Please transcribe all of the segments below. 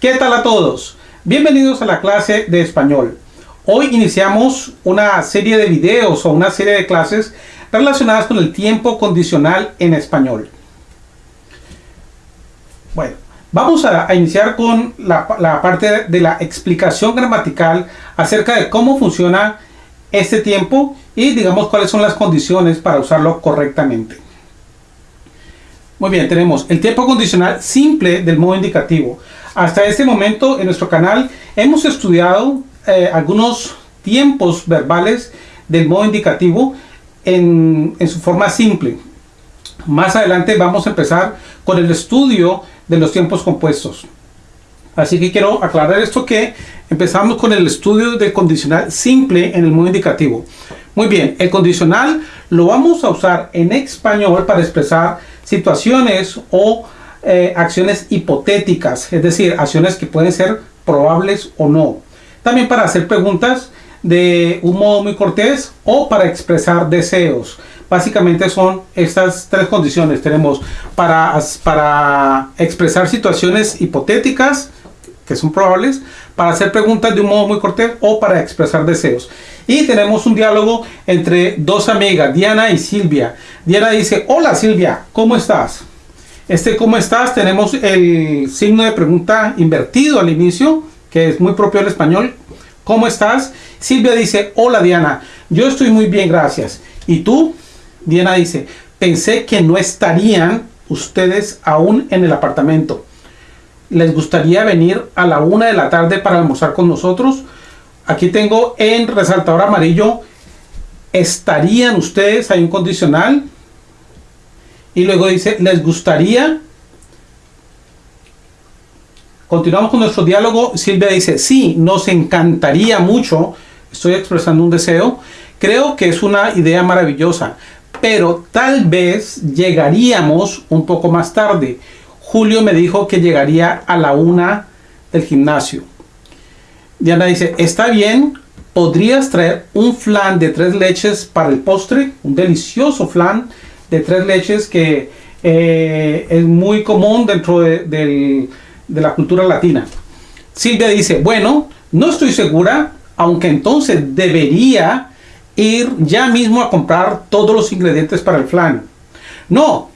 ¿Qué tal a todos? Bienvenidos a la clase de español. Hoy iniciamos una serie de videos o una serie de clases relacionadas con el tiempo condicional en español. Bueno, vamos a, iniciar con la, parte de la explicación gramatical acerca de cómo funciona este tiempo y digamos cuáles son las condiciones para usarlo correctamente. Muy bien, tenemos el tiempo condicional simple del modo indicativo. Hasta este momento en nuestro canal hemos estudiado eh, algunos tiempos verbales del modo indicativo en, en, su forma simple. Más adelante vamos a empezar con el estudio de los tiempos compuestos. Así que quiero aclarar esto que empezamos con el estudio del condicional simple en el modo indicativo. Muy bien, el condicional lo vamos a usar en español para expresar situaciones o eh, acciones hipotéticas, es decir, acciones que pueden ser probables o no. También para hacer preguntas de un modo muy cortés o para expresar deseos. Básicamente son estas tres condiciones. Tenemos para, para expresar situaciones hipotéticas, que son probables, para hacer preguntas de un modo muy cortés o para expresar deseos. Y tenemos un diálogo entre dos amigas, Diana y Silvia. Diana dice, hola Silvia, ¿cómo estás? Este ¿cómo estás? Tenemos el signo de pregunta invertido al inicio, que es muy propio del español. ¿Cómo estás? Silvia dice, hola Diana, yo estoy muy bien, gracias. ¿Y tú? Diana dice, pensé que no estarían ustedes aún en el apartamento. ¿Les gustaría venir a la una de la tarde para almorzar con nosotros? Aquí tengo en resaltador amarillo, ¿estarían ustedes? Hay un condicional. Y luego dice, ¿les gustaría? Continuamos con nuestro diálogo. Silvia dice, sí, nos encantaría mucho. Estoy expresando un deseo. Creo que es una idea maravillosa, pero tal vez llegaríamos un poco más tarde. Julio me dijo que llegaría a la una del gimnasio. Diana dice, está bien, podrías traer un flan de tres leches para el postre, un delicioso flan de tres leches que eh, es muy común dentro de, la cultura latina. Silvia dice, bueno, no estoy segura, aunque entonces debería ir ya mismo a comprar todos los ingredientes para el flan. No,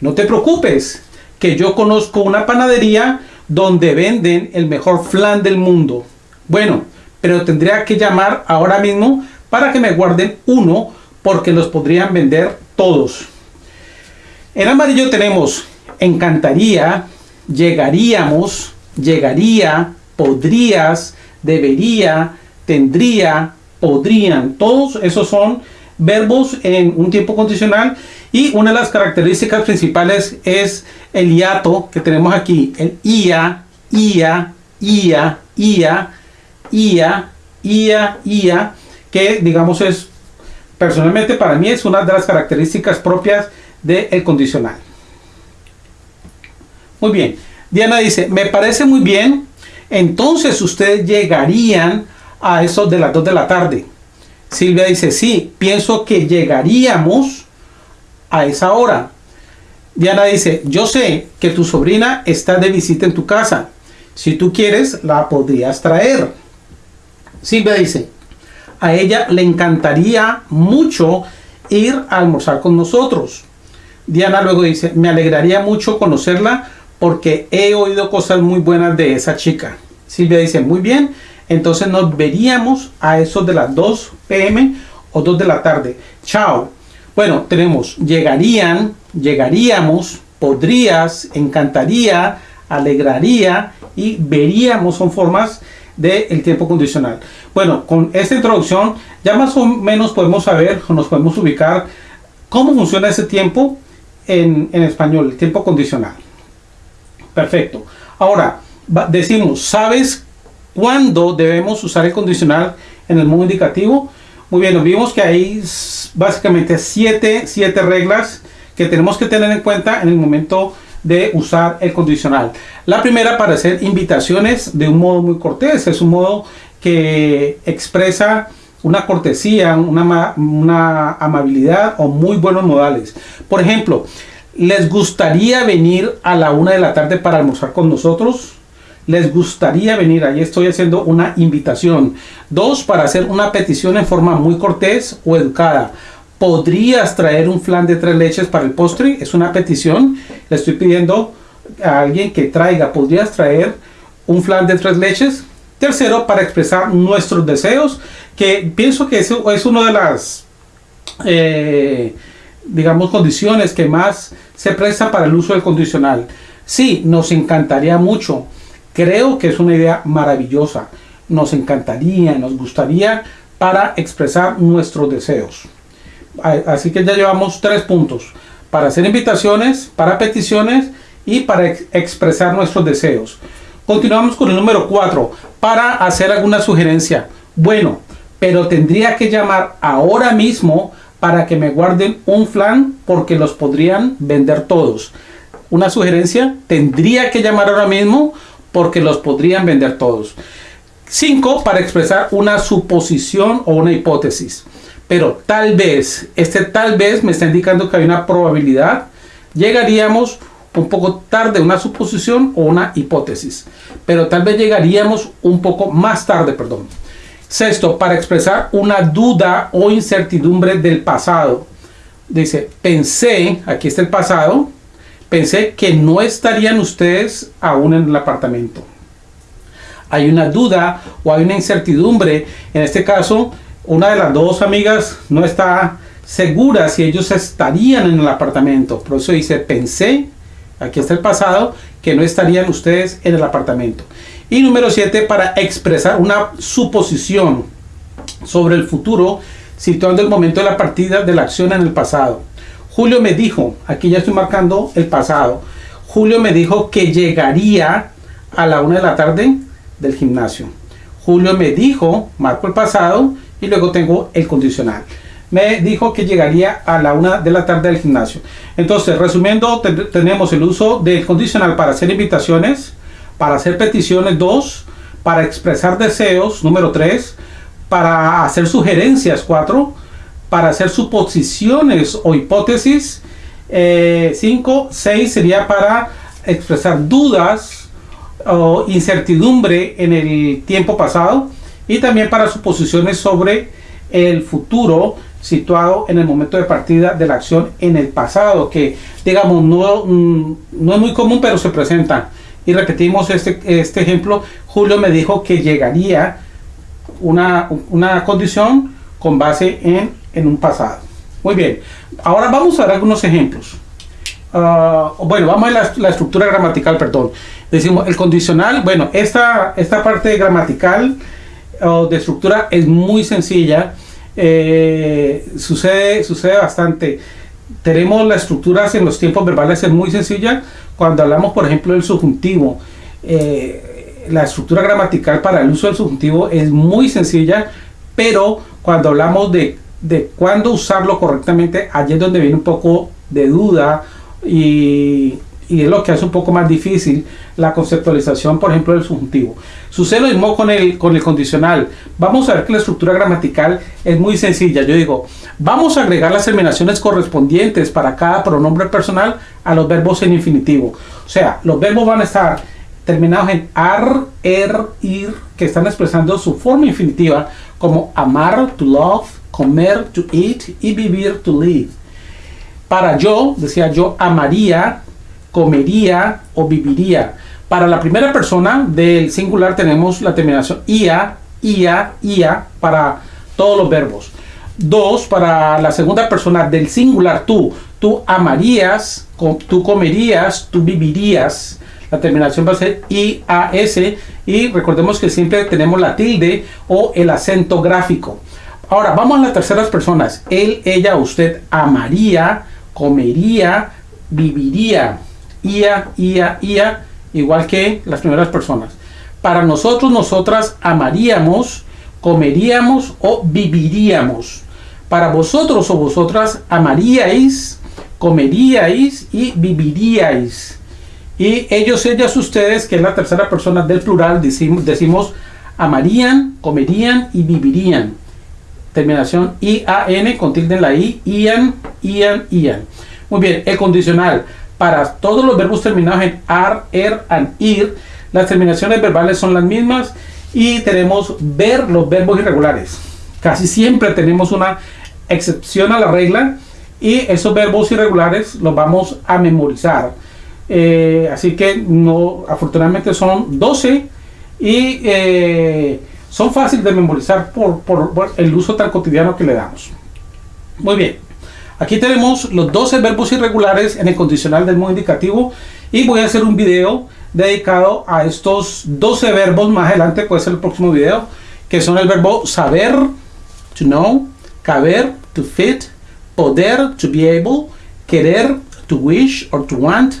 no te preocupes, que yo conozco una panadería donde venden el mejor flan del mundo. Bueno, pero tendría que llamar ahora mismo para que me guarden uno porque los podrían vender todos. En amarillo tenemos encantaría, llegaríamos, llegaría, podrías, debería, tendría, podrían. Todos esos son verbos en un tiempo condicional y una de las características principales es el hiato que tenemos aquí, el ia, ia, ia, ia, IA, IA, IA, que digamos es, personalmente para mí es una de las características propias del condicional. Muy bien, Diana dice, me parece muy bien, entonces ustedes llegarían a eso de las 2 de la tarde. Silvia dice, sí, pienso que llegaríamos a esa hora. Diana dice, yo sé que tu sobrina está de visita en tu casa. Si tú quieres, la podrías traer. Silvia dice, a ella le encantaría mucho ir a almorzar con nosotros. Diana luego dice, me alegraría mucho conocerla porque he oído cosas muy buenas de esa chica. Silvia dice, muy bien, entonces nos veríamos a eso de las 2 pm o 2 de la tarde. Chao. Bueno, tenemos llegarían, llegaríamos, podrías, encantaría, alegraría y veríamos son formas del tiempo condicional. Bueno, con esta introducción ya más o menos podemos saber o nos podemos ubicar cómo funciona ese tiempo en, en español, el tiempo condicional. Perfecto. Ahora, decimos, ¿sabes cuándo debemos usar el condicional en el modo indicativo? Muy bien, nos vimos que hay básicamente siete, siete reglas que tenemos que tener en cuenta en el momento de usar el condicional. La primera para hacer invitaciones de un modo muy cortés, es un modo que expresa una cortesía, una, una amabilidad o muy buenos modales. Por ejemplo, ¿les gustaría venir a la una de la tarde para almorzar con nosotros? les gustaría venir. Ahí estoy haciendo una invitación. Dos, para hacer una petición en forma muy cortés o educada. ¿Podrías traer un flan de tres leches para el postre? Es una petición. Le estoy pidiendo a alguien que traiga. ¿Podrías traer un flan de tres leches? Tercero, para expresar nuestros deseos, que pienso que eso es una de las, eh, digamos, condiciones que más se presta para el uso del condicional. Sí, nos encantaría mucho. Creo que es una idea maravillosa. Nos encantaría, nos gustaría para expresar nuestros deseos. Así que ya llevamos tres puntos. Para hacer invitaciones, para peticiones y para expresar nuestros deseos. Continuamos con el número 4. Para hacer alguna sugerencia. Bueno, pero tendría que llamar ahora mismo para que me guarden un flan porque los podrían vender todos. Una sugerencia, tendría que llamar ahora mismo porque los podrían vender todos. 5. Para expresar una suposición o una hipótesis pero tal vez, este tal vez me está indicando que hay una probabilidad, llegaríamos un poco tarde, una suposición o una hipótesis, pero tal vez llegaríamos un poco más tarde, perdón. Sexto, para expresar una duda o incertidumbre del pasado. Dice, pensé, aquí está el pasado, pensé que no estarían ustedes aún en el apartamento. Hay una duda o hay una incertidumbre, en este caso, una de las dos amigas no está segura si ellos estarían en el apartamento. Por eso dice, pensé, aquí está el pasado, que no estarían ustedes en el apartamento. Y número 7, para expresar una suposición sobre el futuro, situando el momento de la partida de la acción en el pasado. Julio me dijo, aquí ya estoy marcando el pasado, Julio me dijo que llegaría a la una de la tarde del gimnasio. Julio me dijo, marco el pasado, y luego tengo el condicional. Me dijo que llegaría a la una de la tarde del gimnasio. Entonces, resumiendo, tenemos el uso del condicional para hacer invitaciones, para hacer peticiones, dos, para expresar deseos, número tres, para hacer sugerencias, cuatro, para hacer suposiciones o hipótesis, eh, cinco, seis sería para expresar dudas o incertidumbre en el tiempo pasado y también para suposiciones sobre el futuro situado en el momento de partida de la acción en el pasado, que digamos no, mm, no es muy común, pero se presenta. Y repetimos este, este ejemplo, Julio me dijo que llegaría una, una condición con base en, en, un pasado. Muy bien, ahora vamos a ver algunos ejemplos. Ah, bueno, vamos a la, la, estructura gramatical, perdón. Decimos el condicional, bueno, esta, esta parte gramatical de estructura es muy sencilla. Eh, sucede, sucede bastante. Tenemos las estructuras en los tiempos verbales es muy sencilla. Cuando hablamos, por ejemplo, del subjuntivo, eh, la estructura gramatical para el uso del subjuntivo es muy sencilla, pero cuando hablamos de, de cuándo usarlo correctamente, allí es donde viene un poco de duda y y es lo que hace un poco más difícil la conceptualización, por ejemplo, del subjuntivo. Sucede lo mismo con el, con el condicional. Vamos a ver que la estructura gramatical es muy sencilla. Yo digo, vamos a agregar las terminaciones correspondientes para cada pronombre personal a los verbos en infinitivo. O sea, los verbos van a estar terminados en ar, er, ir, que están expresando su forma infinitiva, como amar, to love, comer, to eat y vivir, to live. Para yo, decía yo, amaría, comería o viviría. Para la primera persona del singular tenemos la terminación ia, ia, ia para todos los verbos. Dos, para la segunda persona del singular tú, tú amarías, tú comerías, tú vivirías. La terminación va a ser IAS y recordemos que siempre tenemos la tilde o el acento gráfico. Ahora vamos a las terceras personas. Él, ella, usted amaría, comería, viviría ia, ia, ia, igual que las primeras personas. Para nosotros, nosotras amaríamos, comeríamos o viviríamos. Para vosotros o vosotras amaríais, comeríais y viviríais. Y ellos, ellas, ustedes, que es la tercera persona del plural, decimos, decimos amarían, comerían y vivirían. Terminación IAN con tilde en la I, IAN, IAN, IAN. Muy bien, el condicional para todos los verbos terminados en ar, er, and ir, las terminaciones verbales son las mismas y tenemos ver los verbos irregulares. Casi siempre tenemos una excepción a la regla y esos verbos irregulares los vamos a memorizar. Eh, así que no, afortunadamente son 12 y eh, son fáciles de memorizar por, por, el uso tan cotidiano que le damos. Muy bien, aquí tenemos los 12 verbos irregulares en el condicional del modo indicativo y voy a hacer un video dedicado a estos 12 verbos más adelante, puede ser el próximo video, que son el verbo saber, to know, caber, to fit, poder, to be able, querer, to wish or to want,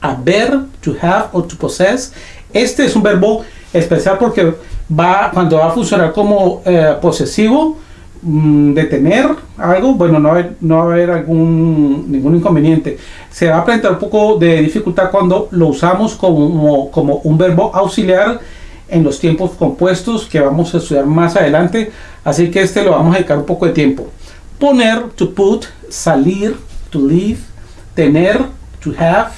haber, to have or to possess. Este es un verbo especial porque va cuando va a funcionar como eh, posesivo de tener algo, bueno, no, no va a haber ningún inconveniente. Se va a presentar un poco de dificultad cuando lo usamos como, como un verbo auxiliar en los tiempos compuestos que vamos a estudiar más adelante. Así que este lo vamos a dedicar un poco de tiempo. Poner, to put, salir, to leave, tener, to have,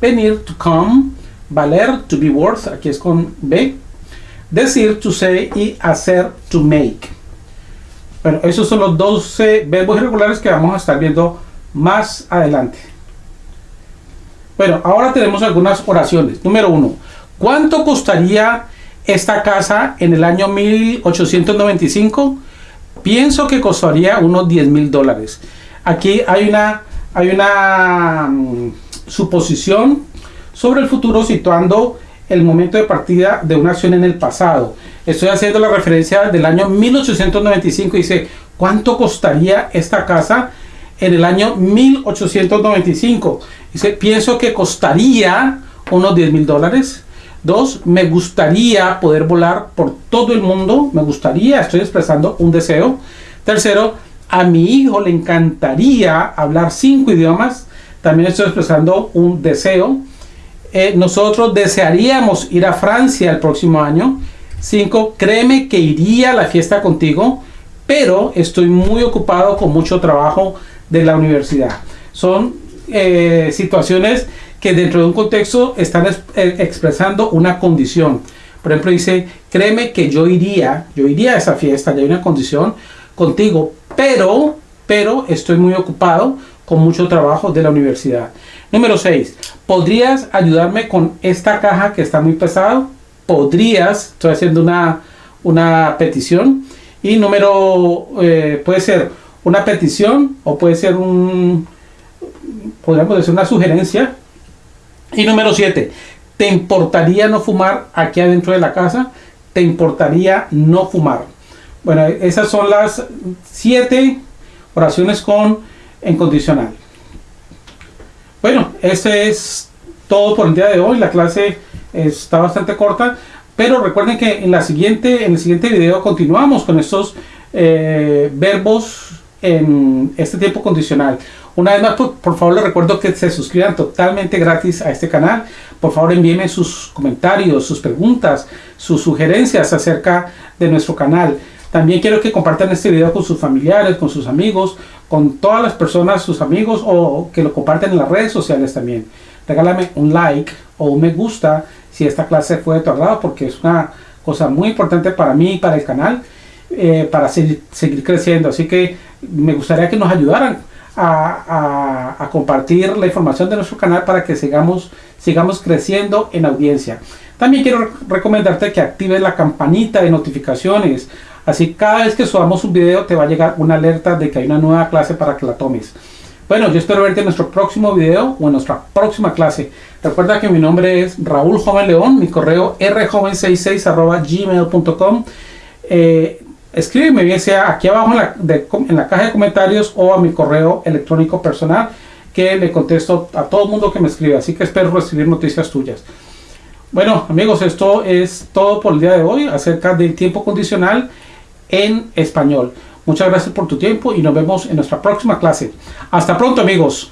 venir, to come, valer, to be worth, aquí es con B, decir, to say y hacer, to make. Bueno, esos son los 12 verbos irregulares que vamos a estar viendo más adelante. Bueno, ahora tenemos algunas oraciones. Número uno, ¿cuánto costaría esta casa en el año 1895? Pienso que costaría unos 10 mil dólares. Aquí hay una, hay una mm, suposición sobre el futuro situando el momento de partida de una acción en el pasado. Estoy haciendo la referencia del año 1895. Dice, ¿cuánto costaría esta casa en el año 1895? Dice, pienso que costaría unos 10 mil dólares. Dos, me gustaría poder volar por todo el mundo. Me gustaría, estoy expresando un deseo. Tercero, a mi hijo le encantaría hablar cinco idiomas. También estoy expresando un deseo. Eh, nosotros desearíamos ir a Francia el próximo año. 5. Créeme que iría a la fiesta contigo, pero estoy muy ocupado con mucho trabajo de la universidad. Son eh, situaciones que dentro de un contexto están eh, expresando una condición. Por ejemplo, dice, créeme que yo iría, yo iría a esa fiesta, ya hay una condición contigo, pero, pero estoy muy ocupado con mucho trabajo de la universidad. Número 6. ¿Podrías ayudarme con esta caja que está muy pesado? Podrías, estoy haciendo una, una petición. Y número, eh, puede ser una petición o puede ser un, podríamos decir una sugerencia. Y número 7. ¿Te importaría no fumar aquí adentro de la casa? ¿Te importaría no fumar? Bueno, esas son las siete oraciones con en condicional. Bueno, ese es todo por el día de hoy. La clase está bastante corta, pero recuerden que en, la siguiente, en el siguiente video continuamos con estos eh, verbos en este tiempo condicional. Una vez más, por, favor, les recuerdo que se suscriban totalmente gratis a este canal. Por favor, envíenme sus comentarios, sus preguntas, sus sugerencias acerca de nuestro canal. También quiero que compartan este video con sus familiares, con sus amigos, con todas las personas, sus amigos o que lo comparten en las redes sociales también. Regálame un like o un me gusta si esta clase fue de porque es una cosa muy importante para mí y para el canal eh, para seguir, seguir, creciendo. Así que me gustaría que nos ayudaran a, a, compartir la información de nuestro canal para que sigamos, sigamos creciendo en audiencia. También quiero recomendarte que actives la campanita de notificaciones Así cada vez que subamos un video te va a llegar una alerta de que hay una nueva clase para que la tomes. Bueno, yo espero verte en nuestro próximo video o en nuestra próxima clase. Recuerda que mi nombre es Raúl Joven León, mi correo rjoven66 gmail.com. Eh, escríbeme bien sea aquí abajo en la, en la caja de comentarios o a mi correo electrónico personal que le contesto a todo el mundo que me escribe. Así que espero recibir noticias tuyas. Bueno amigos, esto es todo por el día de hoy acerca del tiempo condicional en español. Muchas gracias por tu tiempo y nos vemos en nuestra próxima clase. Hasta pronto amigos.